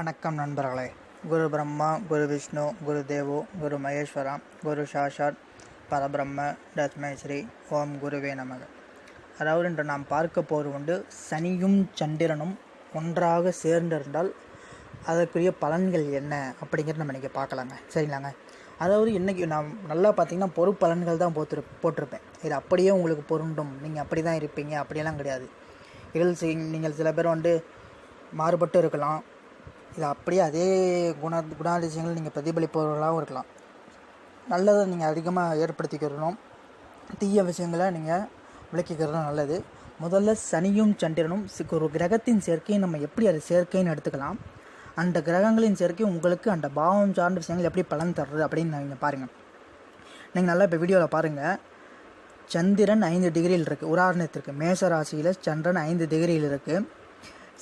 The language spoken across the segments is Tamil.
வணக்கம் நண்பர்களே. குரு பிரம்மா குரு விஷ்ணு குரு தேவோ குரு மகேஸ்வரா குரு சாஷாத் பரபிரம்ம தஸ்மை ஸ்ரீ ஓம் குருவே நமக. அதாவது இன்று நாம் பார்க்க போவது உண்டு சனியும் சந்திரனும் ஒன்றாக சேர்ந்திருந்தால் அதற்குரிய பலன்கள் என்ன அப்படிங்கிறது நம்ம இன்றைக்கி பார்க்கலாங்க. சரிங்களாங்க? அதாவது இன்றைக்கி நான் நல்லா பார்த்தீங்கன்னா பொறுப்பலன்கள் தான் போத்துரு போட்டிருப்பேன். இது அப்படியே உங்களுக்கு பொருண்டும் நீங்கள் அப்படி தான் இருப்பீங்க. அப்படியெல்லாம் கிடையாது. இதில் நீங்கள் சில பேர் வந்து மாறுபட்டு இருக்கலாம். இது அப்படியே அதே குண குணாதிசயங்கள் நீங்கள் பிரதிபலிப்பவர்களாகவும் இருக்கலாம். நல்லதை நீங்கள் அதிகமாக ஏற்படுத்திக்கிறணும் தீய விஷயங்களை நீங்கள் விளக்கிக்கிறதும் நல்லது. முதல்ல சனியும் சந்திரனும் ஒரு கிரகத்தின் சேர்க்கையை நம்ம எப்படி அது சேர்க்கைன்னு எடுத்துக்கலாம். அந்த கிரகங்களின் சேர்க்கை உங்களுக்கு அந்த பாவம் சார்ந்த விஷயங்கள் எப்படி பலன் தருது அப்படின்னு நீங்கள் பாருங்கள் நீங்கள் நல்லா இப்போ வீடியோவில் பாருங்கள் சந்திரன் ஐந்து டிகிரியில் இருக்குது உதாரணத்திற்கு மேச ராசியில் சந்திரன் ஐந்து டிகிரியில் இருக்குது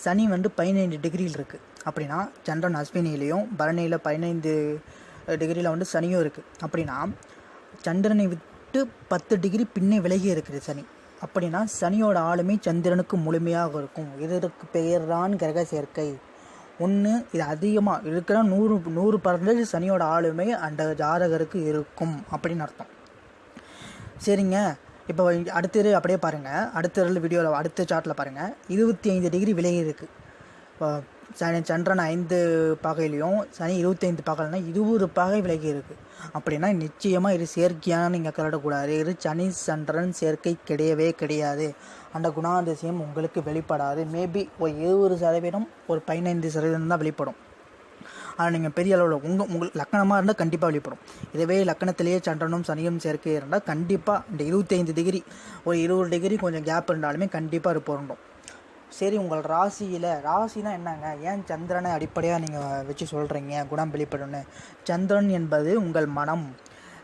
சனி வந்து பதினைந்து டிகிரியில் இருக்குது அப்படின்னா சந்திரன் அஸ்வினிலையும் பரணியில் பதினைந்து டிகிரியில் வந்து சனியும் இருக்குது அப்படின்னா சந்திரனை விட்டு பத்து டிகிரி பின்னே விலகி இருக்குது சனி. அப்படின்னா சனியோட ஆளுமை சந்திரனுக்கு முழுமையாக இருக்கும். இதற்கு பெயர் தான் கிரக சேர்க்கை. ஒன்று இது அதிகமாக இருக்கிற நூறு நூறு பர்சன்டேஜ் சனியோட ஆளுமை அந்த ஜாதகருக்கு இருக்கும் அப்படின்னு அர்த்தம். சரிங்க. இப்போ அடுத்த அடுத்தது அப்படியே பாருங்கள் அடுத்த வீடியோவில் அடுத்த சார்ட்டில் பாருங்கள் இருபத்தி ஐந்து டிகிரி விலகி இருக்குது இப்போ சனி சந்திரன் ஐந்து பாகையிலையும் சனி இருபத்தைந்து பாகையில்னா இருபது பாகை விலகி இருக்குது அப்படின்னா நிச்சயமாக இது செயற்கையான நீங்கள் கருடக்கூடாது. இது சனி சந்திரன் சேர்க்கை கிடையவே கிடையாது. அந்த குணாதிசயம் உங்களுக்கு வெளிப்படாது. மேபி ஒரு இருபது சதவீதம் ஒரு பதினைந்து சதவீதம் தான் வெளிப்படும். ஆனால் நீங்கள் பெரிய அளவில் உங்கள் உங்களுக்கு லக்கணமாக இருந்தால் கண்டிப்பாக வெளிப்படும். இதுவே லக்கணத்திலேயே சந்திரனும் சனியும் சேர்க்கை இருந்தால் கண்டிப்பாக இந்த இருபத்தைந்து டிகிரி ஒரு இருபது டிகிரி கொஞ்சம் கேப் இருந்தாலுமே கண்டிப்பாக அது பொருண்டும் சரி உங்கள் ராசியில் ராசினா என்னங்க? ஏன் சந்திரனை அடிப்படையாக நீங்கள் வச்சு சொல்கிறீங்க குணம் வெளிப்படும்னு. சந்திரன் என்பது உங்கள் மனம்.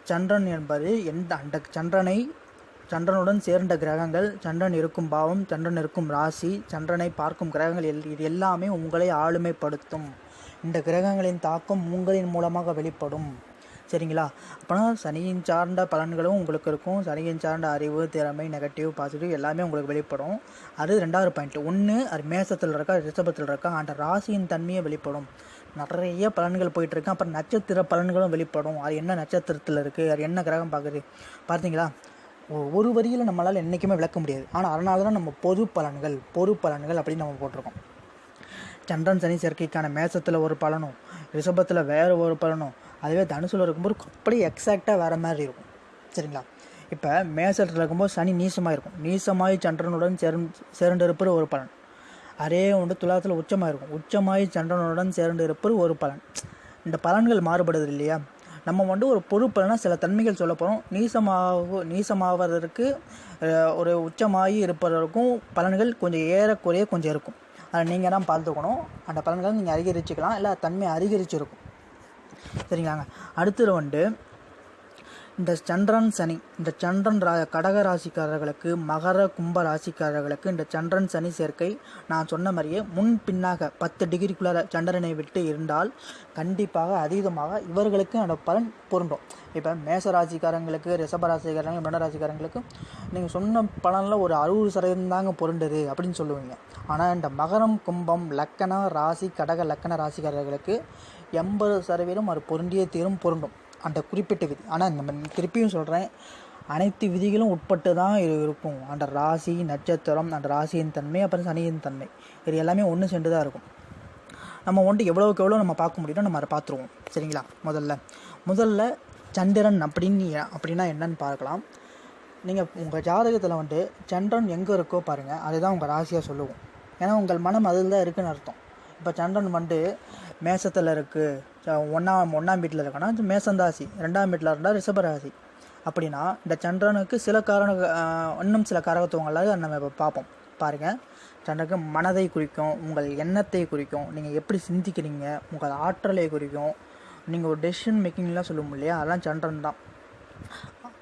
சந்திரன் என்பது எந்த அந்த சந்திரனை சந்திரனுடன் சேர்ந்த கிரகங்கள். சந்திரன் இருக்கும் பாவம் சந்திரன் இருக்கும் ராசி. சந்திரனை பார்க்கும் கிரகங்கள் எல் இது எல்லாமே உங்களை ஆளுமைப்படுத்தும். இந்த கிரகங்களின் தாக்கம் உங்களின் மூலமாக வெளிப்படும். சரிங்களா? அப்போனா சனியின் சார்ந்த பலன்களும் உங்களுக்கு இருக்கும். சனியின் சார்ந்த அறிவு திறமை நெகட்டிவ் பாசிட்டிவ் எல்லாமே உங்களுக்கு வெளிப்படும். அது ரெண்டாவது பாயிண்ட் ஒன்று அது மேசத்தில் இருக்கா ரிஷபத்தில் இருக்கா? அந்த ராசியின் தன்மையை வெளிப்படும். நிறைய பலன்கள் போயிட்டு அப்புறம் நட்சத்திர பலன்களும் வெளிப்படும். அது என்ன நட்சத்திரத்தில் இருக்குது அது என்ன கிரகம் பார்க்குது பார்த்தீங்களா ஒரு வரியில் நம்மளால் என்றைக்குமே விளக்க முடியாது. ஆனால் அதனால தான் நம்ம பொது பலன்கள் பொது பலன்கள் அப்படின்னு நம்ம போட்டிருக்கோம். சந்திரன் சனி சேர்க்கைக்கான மேசத்தில் ஒரு பலனும் ரிஷபத்தில் வேறு ஒரு பலனும் அதுவே தனுசுல இருக்கும்போது அப்படியே எக்ஸாக்டாக வேறு மாதிரி இருக்கும். சரிங்களா? இப்போ மேசத்தில் இருக்கும்போது சனி நீசமாக இருக்கும் நீசமாய் சந்திரனுடன் சேர்ந்து சேர்ந்து இருப்பது ஒரு பலன். அதே ஒன்று துலாத்தில் உச்சமாக இருக்கும் உச்சமாய் சந்திரனுடன் சேர்ந்து இருப்பது ஒரு பலன். இந்த பலன்கள் மாறுபடுது இல்லையா? நம்ம வந்து ஒரு பொது சில தன்மைகள் சொல்ல போகிறோம் நீசமாக நீசமாவதற்கு ஒரு உச்சமாகி இருப்பதற்கும் பலன்கள் கொஞ்சம் ஏறக்குறைய கொஞ்சம் இருக்கும். அதை நீங்கள் தான் பார்த்துக்கணும். அந்த பலன்களை நீங்கள் அதிகரிச்சுக்கலாம் இல்லை தன்மை அதிகரிச்சிருக்கும் சரிங்களாங்க. அடுத்தது வந்து இந்த சந்திரன் சனி இந்த சந்திரன் ரா கடக ராசிக்காரர்களுக்கு மகர கும்ப ராசிக்காரர்களுக்கு இந்த சந்திரன் சனி சேர்க்கை நான் சொன்ன மாதிரியே முன் பின்னாக பத்து டிகிரிக்குள்ளார சந்திரனை விட்டு இருந்தால் கண்டிப்பாக அதீதமாக இவர்களுக்கு அந்த பலன் பொருந்தும். இப்போ மேச ராசிக்காரங்களுக்கு ரிஷப ராசிக்காரங்க மிருட ராசிக்காரங்களுக்கு நீங்கள் சொன்ன பலனில் ஒரு அறுபது சதவீதம் தாங்க பொருண்டுது அப்படின்னு சொல்லுவீங்க. ஆனால் இந்த மகரம் கும்பம் லக்கண ராசி கடக லக்கண ராசிக்காரர்களுக்கு எண்பது சதவீதம் அது பொருண்டிய தீரும் பொருண்டும் அந்த குறிப்பிட்ட விதி. ஆனால் நம்ம திருப்பியும் சொல்கிறேன் அனைத்து விதிகளும் உட்பட்டு தான் இது இருக்கும். அந்த ராசி நட்சத்திரம் அந்த ராசியின் தன்மை அப்புறம் சனியின் தன்மை. இது எல்லாமே ஒன்று சென்று தான் இருக்கும். நம்ம வந்துட்டு எவ்வளோக்கு எவ்வளோ நம்ம பார்க்க முடியுமோ நம்ம அதை பார்த்துருவோம். சரிங்களா? முதல்ல. முதல்ல சந்திரன் அப்படின்னு அப்படின்னா என்னன்னு பார்க்கலாம். நீங்கள் உங்கள் ஜாதகத்தில் வந்துட்டு சந்திரன் எங்கே இருக்கோ பாருங்கள் அதுதான் உங்கள் ராசியாக சொல்லுவோம். ஏன்னா உங்கள் மனம் அதில் தான் இருக்குன்னு அர்த்தம். இப்போ சந்திரன் வந்து மேசத்தில் இருக்குது ஒன்றாம் ஒன்றாம் வீட்டில் இருக்கனா மேசந்தாசி ரெண்டாம் வீட்டில் இருந்தால் ரிஷபராசி அப்படின்னா இந்த சந்திரனுக்கு சில காரண இன்னும் சில காரகத்துவங்களாக நம்ம இப்போ பார்ப்போம். பாருங்கள் சந்திரனுக்கு மனதை குறிக்கும் உங்கள் எண்ணத்தை குறிக்கும் நீங்கள் எப்படி சிந்திக்கிறீங்க உங்கள் ஆற்றலை குறிக்கும். நீங்கள் ஒரு டெசிஷன் மேக்கிங்லாம் சொல்லுவோம் இல்லையா? அதெல்லாம் சந்திரன் தான்.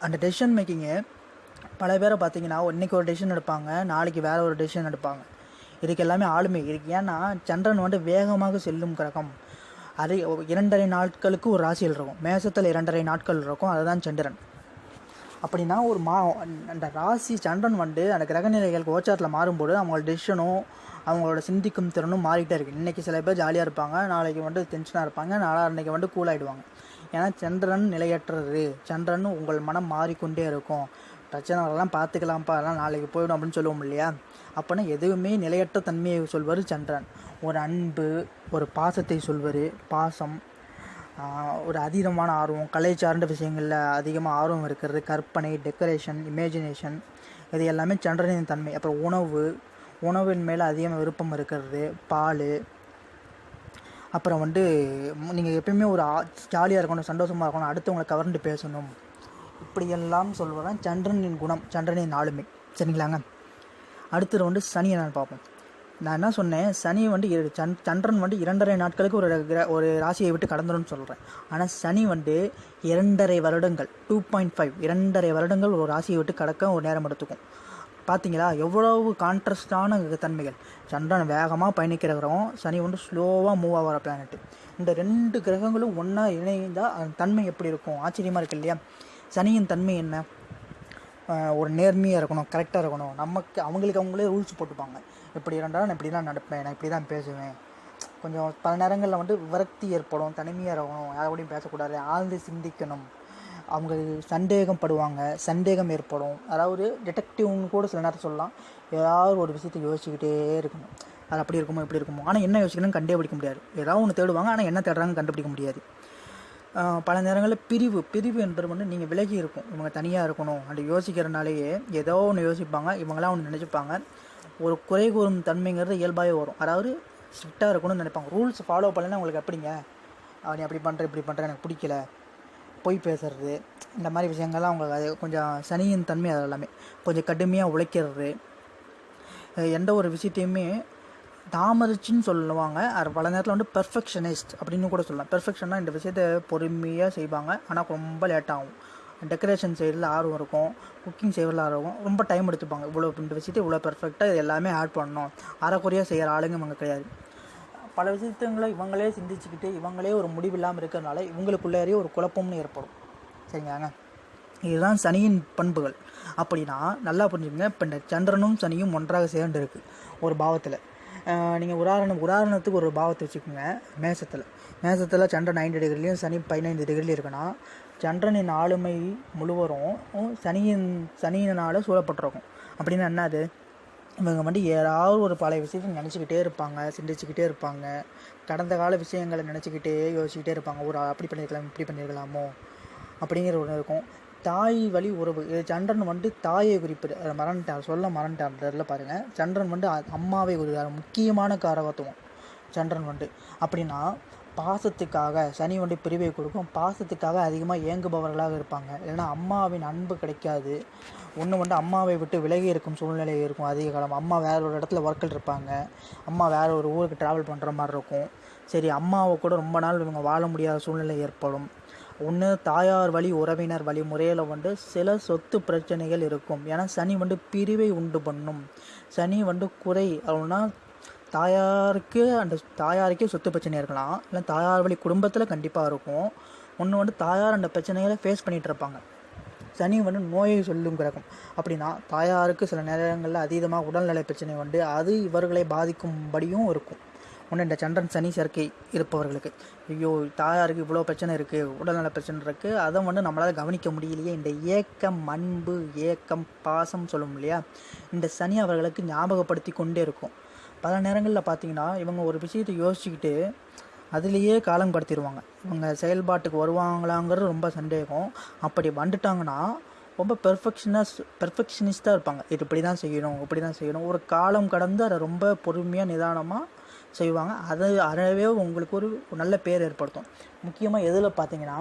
அந்த டெசிஷன் மேக்கிங்கு பல பேரை பார்த்தீங்கன்னா இன்னைக்கு ஒரு டெசிஷன் எடுப்பாங்க நாளைக்கு வேறு ஒரு டெசிஷன் எடுப்பாங்க. இதுக்கு எல்லாமே ஆளுமை. இருக்குது ஏன்னா சந்திரன் வந்து வேகமாக செல்லும் கிரகம். அது இரண்டரை நாட்களுக்கு ஒரு ராசியில் இருக்கும். மேசத்தில் இரண்டரை நாட்கள் இருக்கும். அதுதான் சந்திரன். அப்படின்னா ஒரு மா அந்த ராசி சந்திரன் வந்து அந்த கிரகநிலைகள் கோச்சாரத்தில் மாறும்போது அவங்களோட டெசிஷனும் அவங்களோட சிந்திக்கும் திறனும் மாறிட்டே இருக்குது இன்றைக்கி சில பேர் ஜாலியாக இருப்பாங்க. நாளைக்கு வந்து டென்ஷனாக இருப்பாங்க. நாளா அன்றைக்கி வந்து கூல் ஆகிடுவாங்க ஏன்னா சந்திரன் நிலையற்றது. சந்திரன் உங்கள் மனம் மாறிக்கொண்டே இருக்கும். பிரச்சனை வரலாம் பார்த்துக்கலாம்ப்பா அதெல்லாம் நாளைக்கு போயிடும் அப்படின்னு சொல்லுவோம் இல்லையா? அப்போனா எதுவுமே நிலையற்ற தன்மையை சொல்வார் சந்திரன். ஒரு அன்பு ஒரு பாசத்தை சொல்வார். பாசம் ஒரு அதீதமான ஆர்வம் கலை சார்ந்த விஷயங்களில் அதிகமாக ஆர்வம் இருக்கிறது. கற்பனை டெக்கரேஷன் இமேஜினேஷன் இது எல்லாமே சந்திரனின் தன்மை. அப்புறம் உணவு உணவின் மேலே அதிகமாக விருப்பம் இருக்கிறது. பால். அப்புறம் வந்து நீங்கள் எப்பயுமே ஒரு ஜாலியாக இருக்கணும் சந்தோஷமாக இருக்கணும் அடுத்தவங்களை கவர்ந்து பேசணும். இப்படியெல்லாம் சொல்வதான் சந்திரனின் குணம் சந்திரனின் ஆளுமை. சரிங்களாங்க? அடுத்தது வந்து சனியை நான் பார்ப்போம். நான் என்ன சொன்னேன்? சனி வந்து சன் சந்திரன் வந்து இரண்டரை நாட்களுக்கு ஒரு கிர- ஒரு ராசியை விட்டு கடந்துடும் சொல்கிறேன் ஆனால் சனி வந்து இரண்டரை வருடங்கள் டூ பாயிண்ட் ஃபைவ் இரண்டரை வருடங்கள் ஒரு ராசியை விட்டு கடக்க ஒரு நேரம் எடுத்துக்கும். பார்த்தீங்களா எவ்வளவு கான்ட்ரஸ்டான தன்மைகள். சந்திரன் வேகமாக பயணிக்கிற கிரகம் சனி வந்து ஸ்லோவாக மூவ் ஆகிற பிளானட் இந்த ரெண்டு கிரகங்களும் ஒன்றா இணைந்தால் அதன் தன்மை எப்படி இருக்கும்? ஆச்சரியமாக இருக்கு இல்லையா? சனியின் தன்மை என்ன? ஒரு நேர்மையாக இருக்கணும் கரெக்டாக இருக்கணும். நமக்கு அவங்களுக்கு அவங்களே ரூல்ஸ் போட்டுப்பாங்க. இப்படி இருந்தாலும் நான் இப்படி தான் நடப்பேன் நான் இப்படி தான் பேசுவேன். கொஞ்சம் பல நேரங்களில் வந்து விரக்தி ஏற்படும் தனிமையாக இருக்கணும் யாரோடையும் பேசக்கூடாது ஆழ்ந்து சிந்திக்கணும். அவங்க சந்தேகம் படுவாங்க சந்தேகம் ஏற்படும். அதாவது டிடெக்டிவ்னு கூட சில நேரம் சொல்லலாம் ஏதாவது ஒரு விஷயத்தை யோசிச்சுக்கிட்டே இருக்கணும். அது அப்படி இருக்குமோ இப்படி இருக்குமோ. ஆனால் என்ன யோசிக்கணும்னு கண்டுபிடிக்க முடியாது. ஏதாவது ஒன்று தேடுவாங்க ஆனால் என்ன தேடுறாங்க கண்டுபிடிக்க முடியாது. பல நேரங்களில் பிரிவு பிரிவு என்பது வந்து நீங்கள் விலகி இருக்கும். இவங்க தனியாக இருக்கணும் அப்படி யோசிக்கிறனாலேயே ஏதோ ஒன்று யோசிப்பாங்க இவங்களாம் ஒன்று நினச்சிப்பாங்க. ஒரு குறை கூறும் தன்மைங்கிறது இயல்பாகவே வரும். அதாவது ஸ்ட்ரிக்டாக இருக்கணும்னு நினைப்பாங்க. ரூல்ஸ் ஃபாலோ பண்ணலன்னா உங்களுக்கு எப்படிங்க? நீ அப்படி பண்ணுற இப்படி பண்ணுற எனக்கு பிடிக்கல. பொய் பேசுறது. இந்த மாதிரி விஷயங்கள்லாம் அவங்களுக்கு அது கொஞ்சம் சனியின் தன்மை அது எல்லாமே. கொஞ்சம் கடுமையாக உழைக்கிறது. எந்த ஒரு விஷயத்தையுமே தாமதிச்சுன்னு சொல்லுவாங்க. அது பல நேரத்தில் வந்து பெர்ஃபெக்ஷனிஸ்ட் அப்படின்னு கூட சொல்லலாம். பெர்ஃபெக்ஷன்னா இந்த விஷயத்தை பொறுமையாக செய்வாங்க. ஆனால் ரொம்ப லேட் ஆகும். டெக்கரேஷன் சைடில் ஆர்வம் இருக்கும். குக்கிங் சைடில் ஆர்வம் இருக்கும். ரொம்ப டைம் எடுத்துப்பாங்க. இவ்வளோ இந்த விஷயத்தை இவ்வளோ பெர்ஃபெக்டாக இது எல்லாமே ஆட் பண்ணணும். அரைக்குறையாக செய்கிற ஆளுங்க இவங்க கிடையாது. பல விஷயத்துங்களை இவங்களே சிந்திச்சுக்கிட்டு இவங்களே ஒரு முடிவு இல்லாமல் இருக்கிறதுனால இவங்களுக்குள்ளேயே ஒரு குழப்பம்னு ஏற்படும். சரிங்களாங்க? இதுதான் சனியின் பண்புகள். அப்படின்னா நல்லா புரிஞ்சுக்கங்க. இப்போ இந்த சந்திரனும் சனியும் ஒன்றாக சேர்ந்து இருக்குது ஒரு பாவத்தில். நீங்கள் உதாரணம் உதாரணத்துக்கு ஒரு பாவத்தை வச்சுக்கோங்க மேசத்தில். மேசத்தில் சந்திரன் நைன்டி டிகிரிலையும் சனி பதினைந்து டிகிரிலையும் இருக்குன்னா சந்திரனின் ஆளுமை முழுவதும் சனியின் சனியினால் சூழப்பட்டிருக்கும். அப்படின்னா என்னது இவங்க வந்து ஏதாவது ஒரு பழைய விஷயத்தை நினச்சிக்கிட்டே இருப்பாங்க சிந்திச்சுக்கிட்டே இருப்பாங்க. கடந்த கால விஷயங்களை நினச்சிக்கிட்டே யோசிச்சுக்கிட்டே இருப்பாங்க. ஒரு அப்படி பண்ணியிருக்கலாம் இப்படி பண்ணியிருக்கலாமோ அப்படிங்கிற ஒன்று இருக்கும். தாய் வழி உறவு. இது சந்திரன் வந்து தாயை குறிப்பிட அதை மறந்துட்டார் சொல்ல மறந்துட்டார் இதில் பாருங்கள் சந்திரன் வந்து அம்மாவை குறிக்கிறார் முக்கியமான காரவத்துவம் சந்திரன் வந்து அப்படின்னா பாசத்துக்காக சனி வந்து பிரிவை கொடுக்கும். பாசத்துக்காக அதிகமாக ஏங்குபவர்களாக இருப்பாங்க. இல்லைன்னா அம்மாவின் அன்பு கிடைக்காது. ஒன்று வந்து அம்மாவை விட்டு விலகி இருக்கும் சூழ்நிலை இருக்கும் அதிக காலம். அம்மா வேற ஒரு இடத்துல ஒர்க்கில் இருப்பாங்க. அம்மா வேற ஒரு ஊருக்கு ட்ராவல் பண்ணுற மாதிரி இருக்கும். சரி அம்மாவை கூட ரொம்ப நாள் இவங்க வாழ முடியாத சூழ்நிலை ஏற்படும். ஒன்று தாயார் வழி உறவினர் வழி முறையில் வந்து சில சொத்து பிரச்சனைகள் இருக்கும். ஏன்னா சனி வந்து பிரிவை உண்டு பண்ணும். சனி வந்து குறை. அப்படின்னா தாயாருக்கு அந்த தாயாருக்கே சொத்து பிரச்சனை இருக்கலாம். இல்லை தாயார் வழி குடும்பத்தில் கண்டிப்பாக இருக்கும். ஒன்று வந்து தாயார் அந்த பிரச்சனைகளை ஃபேஸ் பண்ணிகிட்டு இருப்பாங்க. சனி வந்து நோயை சொல்லும் கிரகம். அப்படின்னா தாயாருக்கு சில நேரங்களில் அதீதமாக உடல்நலை பிரச்சனை வந்து அது இவர்களை பாதிக்கும்படியும் இருக்கும். ஒன்று இந்த சந்திரன் சனி சேர்க்கை இருப்பவர்களுக்கு. ஐயோ தாயாருக்கு இவ்வளோ பிரச்சனை இருக்குது உடல்நல பிரச்சனை இருக்குது அதை வந்து நம்மளால் கவனிக்க முடியலையே. இந்த ஏக்கம் அன்பு ஏக்கம் பாசம் சொல்லும் இல்லையா? இந்த சனி அவர்களுக்கு ஞாபகப்படுத்தி கொண்டே இருக்கும். பல நேரங்களில் பார்த்தீங்கன்னா இவங்க ஒரு விஷயத்தை யோசிச்சுக்கிட்டு அதுலேயே காலம் கடத்திடுவாங்க. இவங்க செயல்பாட்டுக்கு வருவாங்களாங்கிறது ரொம்ப சந்தேகம். அப்படி வந்துட்டாங்கன்னா ரொம்ப பெர்ஃபெக்ஷனஸ் பெர்ஃபெக்ஷனிஸ்டாக இருப்பாங்க. இது இப்படி தான் செய்யணும் இப்படி தான் செய்யணும். ஒரு காலம் கடந்து அதை ரொம்ப பொறுமையாக நிதானமாக செய்வாங்க. அது அறவே உங்களுக்கு ஒரு நல்ல பேர் ஏற்படுத்தும். முக்கியமாக எதில் பார்த்தீங்கன்னா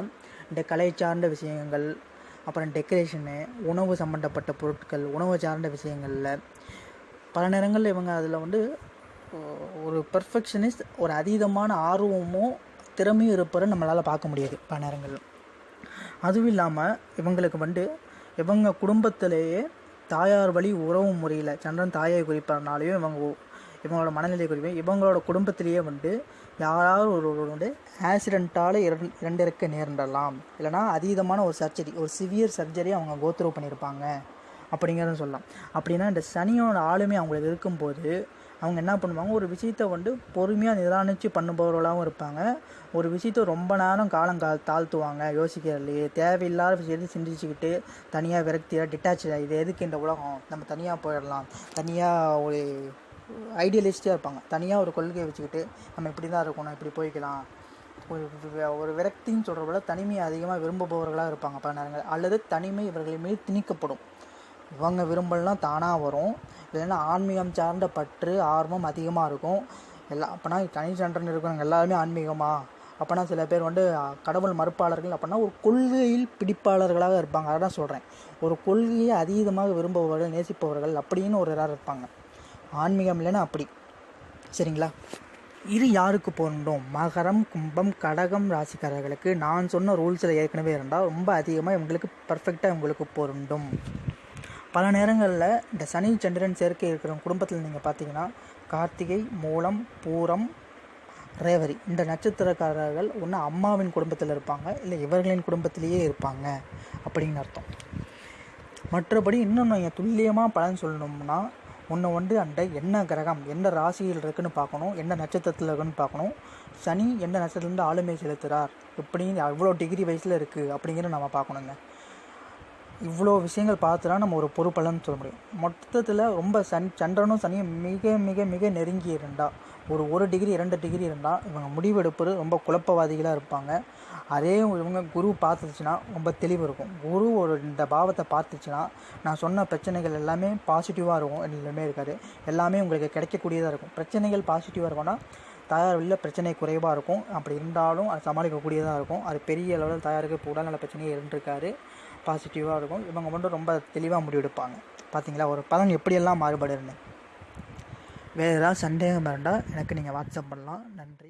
இந்த கலை சார்ந்த விஷயங்கள் அப்புறம் டெக்கரேஷனு உணவு சம்மந்தப்பட்ட பொருட்கள் உணவு சார்ந்த விஷயங்களில் பல நேரங்களில் இவங்க அதில் வந்து ஒரு பெர்ஃபெக்ஷனிஸ்ட் ஒரு அதீதமான ஆர்வமும் திறமையும் இருப்பதை நம்மளால் பார்க்க முடியாது பல நேரங்களில். அதுவும் இல்லாமல் இவங்களுக்கு வந்து இவங்க குடும்பத்திலேயே தாயார் வழி உறவு முறையில் சந்திரன் தாயை குறிப்பதனாலையும் இவங்க இவங்களோட மனநிலை குறிப்பையும் இவங்களோட குடும்பத்திலேயே வந்து யாராவது ஒரு வந்து ஆக்சிடெண்ட்டால் இரண் இரண்டிறக்க நேர்ந்தரலாம். இல்லைனா அதீதமான ஒரு சர்ஜரி ஒரு சிவியர் சர்ஜரி அவங்க கோத்ரூ பண்ணியிருப்பாங்க அப்படிங்கிறத சொல்லலாம். அப்படின்னா இந்த சனியோட ஆளுமை அவங்களுக்கு இருக்கும்போது அவங்க என்ன பண்ணுவாங்க? ஒரு விஷயத்தை வந்து பொறுமையாக நிதானித்து பண்ணுபவர்களாகவும் இருப்பாங்க. ஒரு விஷயத்தை ரொம்ப நேரம் காலம் கா தாழ்த்துவாங்க. யோசிக்கிறதுலையே தேவையில்லாத விஷயத்தை சிந்திச்சுக்கிட்டு தனியாக விரக்தியாக டிட்டாச் இது எதுக்கு இந்த உலகம்? நம்ம தனியாக போயிடலாம். தனியாக ஒரு ஐடியலிஸ்டாக இருப்பாங்க. தனியாக ஒரு கொள்கையை வச்சுக்கிட்டு நம்ம இப்படி தான் இருக்கணும் இப்படி போய்க்கலாம். ஒரு ஒரு விரக்தின்னு சொல்கிற விட தனிமையை அதிகமாக விரும்புபவர்களாக இருப்பாங்க பல நேரங்கள். அல்லது தனிமை இவர்கள் மீது திணிக்கப்படும். இவங்க விரும்பலாம் தானாக வரும். இல்லைன்னா ஆன்மீகம் சார்ந்த பற்று ஆர்வம் அதிகமாக இருக்கும். எல்லாம் அப்போனா தனி சண்டன் இருக்கிறவங்க எல்லாருமே ஆன்மீகமாக அப்போனா சில பேர் வந்து கடவுள் மறுப்பாளர்கள் அப்படின்னா ஒரு கொள்கையில் பிடிப்பாளர்களாக இருப்பாங்க. அதான் சொல்கிறேன் ஒரு கொள்கையை அதீதமாக விரும்புபவர்கள் நேசிப்பவர்கள் அப்படின்னு ஒரு இதாக இருப்பாங்க. ஆன்மீகம் இல்லைன்னா அப்படி. சரிங்களா? இது யாருக்கு பொருந்தும்? மகரம் கும்பம் கடகம் ராசிக்காரர்களுக்கு. நான் சொன்ன ரூல்ஸில் ஏற்கனவே இருந்தால் ரொம்ப அதிகமாக இவங்களுக்கு பர்ஃபெக்டாக இவங்களுக்கு பொருந்தும். பல நேரங்களில் இந்த சனி சந்திரன் சேர்க்கை இருக்கிற குடும்பத்தில் நீங்கள் பார்த்தீங்கன்னா கார்த்திகை மூலம் பூரம் ரேவரி இந்த நட்சத்திரக்காரர்கள் ஒன்று அம்மாவின் குடும்பத்தில் இருப்பாங்க இல்லை இவர்களின் குடும்பத்திலேயே இருப்பாங்க அப்படின்னு அர்த்தம். மற்றபடி இன்னும் நீங்கள் துல்லியமாக பலன் சொல்லணும்னா ஒன்று வந்து அந்த என்ன கிரகம் எந்த ராசியில் இருக்குன்னு பார்க்கணும் எந்த நட்சத்திரத்தில் இருக்குன்னு பார்க்கணும். சனி எந்த நட்சத்திரத்துலேருந்து ஆளுமை செலுத்துகிறார் எப்படின்னு எவ்வளோ டிகிரி வயசில் இருக்குது அப்படிங்கிற நம்ம பார்க்கணுங்க. இவ்வளோ விஷயங்கள் பார்த்து நம்ம ஒரு பொறுப்பலன்னு சொல்ல முடியும். மொத்தத்தில் ரொம்ப சன் சந்திரனும் சனியும் மிக மிக மிக நெருங்கி இருந்தால் ஒரு ஒரு டிகிரி இரண்டு டிகிரி இருந்தால் இவங்க முடிவெடுப்பது ரொம்ப குழப்பவாதிகளாக இருப்பாங்க. அதே இவங்க குரு பார்த்துச்சுன்னா ரொம்ப தெளிவு இருக்கும். குரு ஒரு இந்த பாவத்தை பார்த்துச்சுன்னா நான் சொன்ன பிரச்சனைகள் எல்லாமே பாசிட்டிவாக இருக்கும் எல்லாமே இருக்காது. எல்லாமே உங்களுக்கு கிடைக்கக்கூடியதாக இருக்கும். பிரச்சனைகள் பாசிட்டிவாக இருக்கும்னா தாயார் வெளியில் பிரச்சனை குறைவாக இருக்கும். அப்படி இருந்தாலும் அது சமாளிக்கக்கூடியதாக இருக்கும். அது பெரிய அளவில் தாயாருக்கு இப்போ உடல்நல பிரச்சனையே இருந்திருக்காரு பாசிட்டிவாக இருக்கும். இவங்க மட்டும் ரொம்ப தெளிவாக முடிவெடுப்பாங்க. பார்த்தீங்களா ஒரு பலன் எப்படியெல்லாம் மாறுபடுன்னு வேறு ஏதாவது சந்தேகம் இருந்தால் எனக்கு நீங்கள் வாட்ஸ்அப் பண்ணலாம். நன்றி.